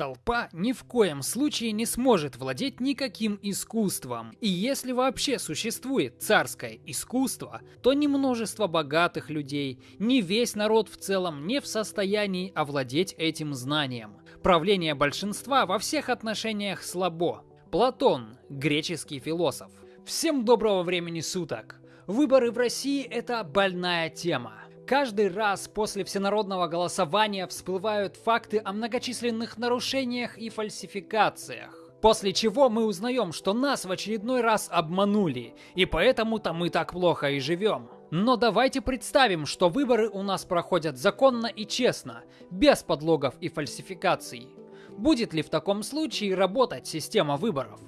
Толпа ни в коем случае не сможет владеть никаким искусством. И если вообще существует царское искусство, то ни множество богатых людей, ни весь народ в целом не в состоянии овладеть этим знанием. Правление большинства во всех отношениях слабо. Платон, греческий философ. Всем доброго времени суток! Выборы в России – это больная тема. Каждый раз после всенародного голосования всплывают факты о многочисленных нарушениях и фальсификациях. После чего мы узнаем, что нас в очередной раз обманули, и поэтому-то мы так плохо и живем. Но давайте представим, что выборы у нас проходят законно и честно, без подлогов и фальсификаций. Будет ли в таком случае работать система выборов?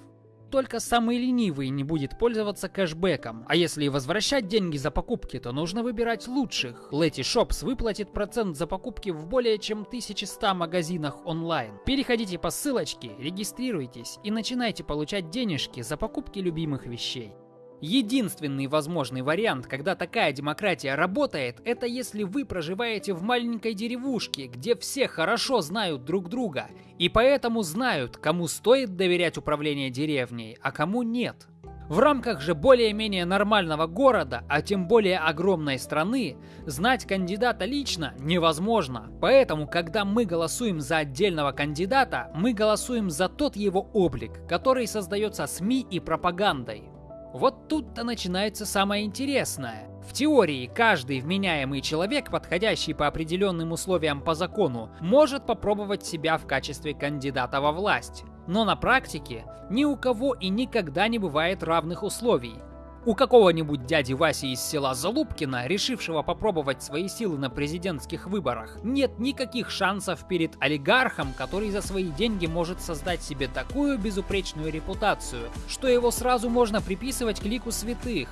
Только самый ленивый не будет пользоваться кэшбэком. А если возвращать деньги за покупки, то нужно выбирать лучших. Letty Shops выплатит процент за покупки в более чем 1100 магазинах онлайн. Переходите по ссылочке, регистрируйтесь и начинайте получать денежки за покупки любимых вещей. Единственный возможный вариант, когда такая демократия работает, это если вы проживаете в маленькой деревушке, где все хорошо знают друг друга, и поэтому знают, кому стоит доверять управление деревней, а кому нет. В рамках же более-менее нормального города, а тем более огромной страны, знать кандидата лично невозможно. Поэтому, когда мы голосуем за отдельного кандидата, мы голосуем за тот его облик, который создается СМИ и пропагандой. Вот тут-то начинается самое интересное. В теории, каждый вменяемый человек, подходящий по определенным условиям по закону, может попробовать себя в качестве кандидата во власть. Но на практике ни у кого и никогда не бывает равных условий. У какого-нибудь дяди Васи из села Залупкина, решившего попробовать свои силы на президентских выборах, нет никаких шансов перед олигархом, который за свои деньги может создать себе такую безупречную репутацию, что его сразу можно приписывать к лику святых.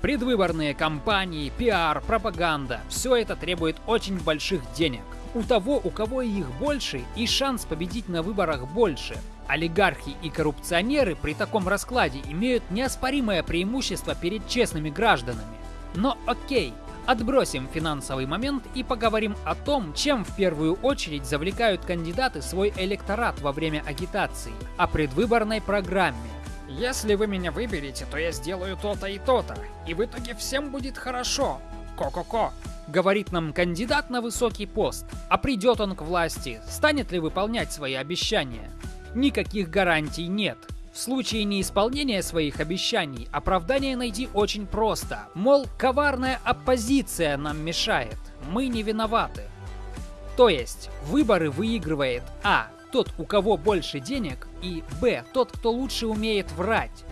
Предвыборные кампании, пиар, пропаганда – все это требует очень больших денег. У того, у кого их больше, и шанс победить на выборах больше. Олигархи и коррупционеры при таком раскладе имеют неоспоримое преимущество перед честными гражданами. Но окей, отбросим финансовый момент и поговорим о том, чем в первую очередь завлекают кандидаты свой электорат во время агитации, о предвыборной программе. Если вы меня выберете, то я сделаю то-то и то-то, и в итоге всем будет хорошо. Ко-ко-ко. Говорит нам кандидат на высокий пост. А придет он к власти, станет ли выполнять свои обещания? Никаких гарантий нет. В случае неисполнения своих обещаний оправдание найти очень просто. Мол, коварная оппозиция нам мешает, мы не виноваты. То есть, выборы выигрывает А. Тот, у кого больше денег, и Б. Тот, кто лучше умеет врать.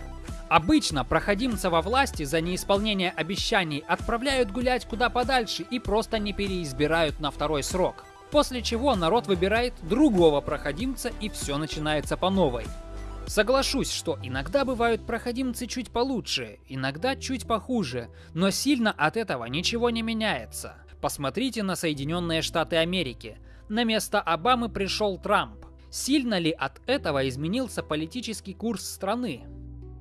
Обычно проходимца во власти за неисполнение обещаний отправляют гулять куда подальше и просто не переизбирают на второй срок. После чего народ выбирает другого проходимца и все начинается по новой. Соглашусь, что иногда бывают проходимцы чуть получше, иногда чуть похуже, но сильно от этого ничего не меняется. Посмотрите на Соединенные Штаты Америки. На место Обамы пришел Трамп. Сильно ли от этого изменился политический курс страны?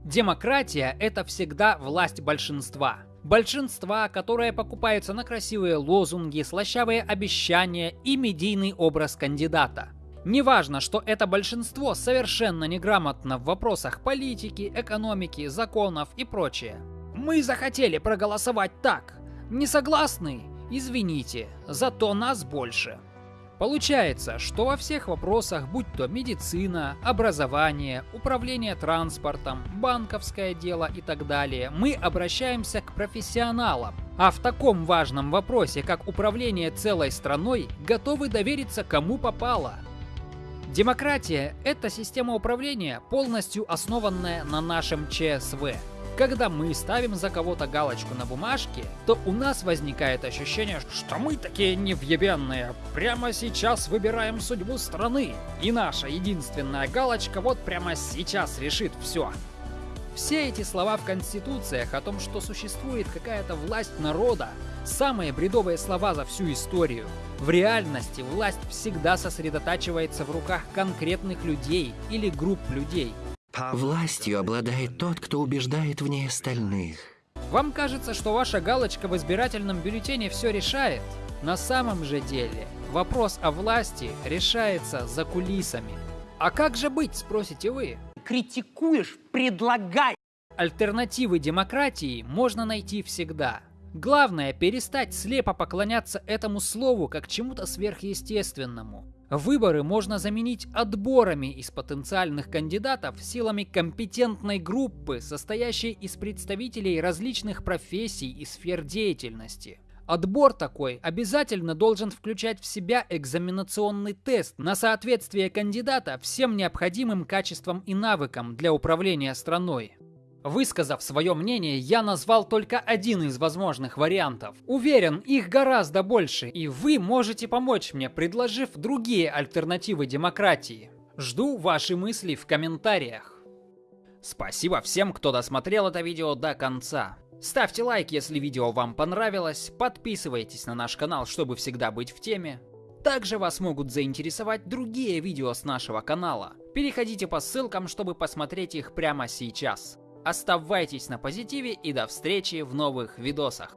Демократия – это всегда власть большинства. Большинства, которое покупается на красивые лозунги, слащавые обещания и медийный образ кандидата. Неважно, что это большинство совершенно неграмотно в вопросах политики, экономики, законов и прочее. Мы захотели проголосовать так. Не согласны? Извините, зато нас больше. Получается, что во всех вопросах, будь то медицина, образование, управление транспортом, банковское дело и так далее, мы обращаемся к профессионалам. А в таком важном вопросе, как управление целой страной, готовы довериться кому попало. Демократия – это система управления, полностью основанная на нашем ЧСВ. Когда мы ставим за кого-то галочку на бумажке, то у нас возникает ощущение, что мы такие невъебенные. Прямо сейчас выбираем судьбу страны. И наша единственная галочка вот прямо сейчас решит все. Все эти слова в конституциях о том, что существует какая-то власть народа, самые бредовые слова за всю историю. В реальности власть всегда сосредотачивается в руках конкретных людей или групп людей – Властью обладает тот, кто убеждает в ней остальных. Вам кажется, что ваша галочка в избирательном бюллетене все решает? На самом же деле, вопрос о власти решается за кулисами. А как же быть, спросите вы? Критикуешь, предлагай. Альтернативы демократии можно найти всегда. Главное перестать слепо поклоняться этому слову как чему-то сверхъестественному. Выборы можно заменить отборами из потенциальных кандидатов силами компетентной группы, состоящей из представителей различных профессий и сфер деятельности. Отбор такой обязательно должен включать в себя экзаменационный тест на соответствие кандидата всем необходимым качествам и навыкам для управления страной. Высказав свое мнение, я назвал только один из возможных вариантов. Уверен, их гораздо больше, и вы можете помочь мне, предложив другие альтернативы демократии. Жду ваши мысли в комментариях. Спасибо всем, кто досмотрел это видео до конца. Ставьте лайк, если видео вам понравилось, подписывайтесь на наш канал, чтобы всегда быть в теме. Также вас могут заинтересовать другие видео с нашего канала. Переходите по ссылкам, чтобы посмотреть их прямо сейчас. Оставайтесь на позитиве и до встречи в новых видосах.